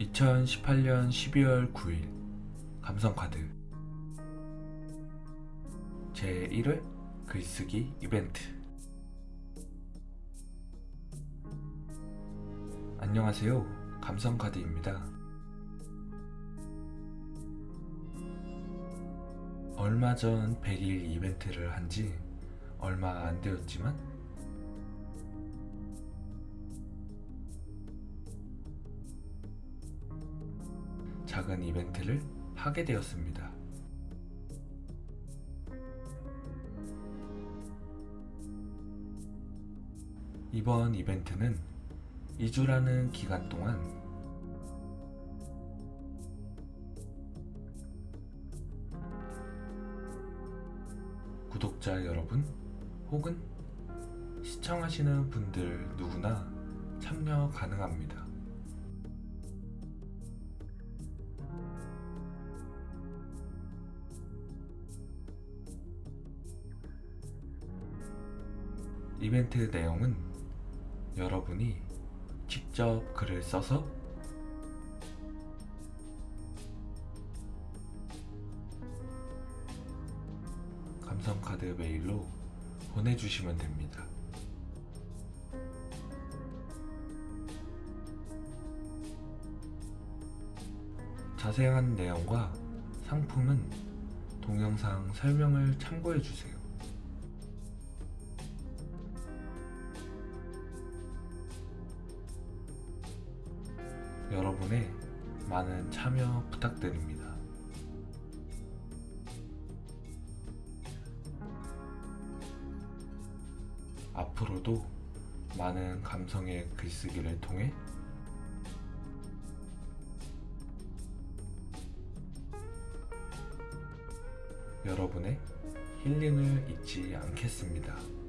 2018년 12월 9일 감성카드 제1회 글쓰기 이벤트. 안녕하세요. 감성카드입니다. 얼마 전 100일 이벤트를 한지 얼마 안 되었지만 작은 이벤트를 하게 되었습니다. 이번 이벤트는 2주라는 기간 동안 구독자 여러분 혹은 시청하시는 분들 누구나 참여 가능합니다. 이벤트 내용은 여러분이 직접 글을 써서 감성카드 메일로 보내주시면 됩니다. 자세한 내용과 상품은 동영상 설명을 참고해주세요. 여러분의 많은 참여 부탁드립니다. 앞으로도 많은 감성의 글쓰기를 통해 여러분의 힐링을 잊지 않겠습니다.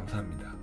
감사합니다.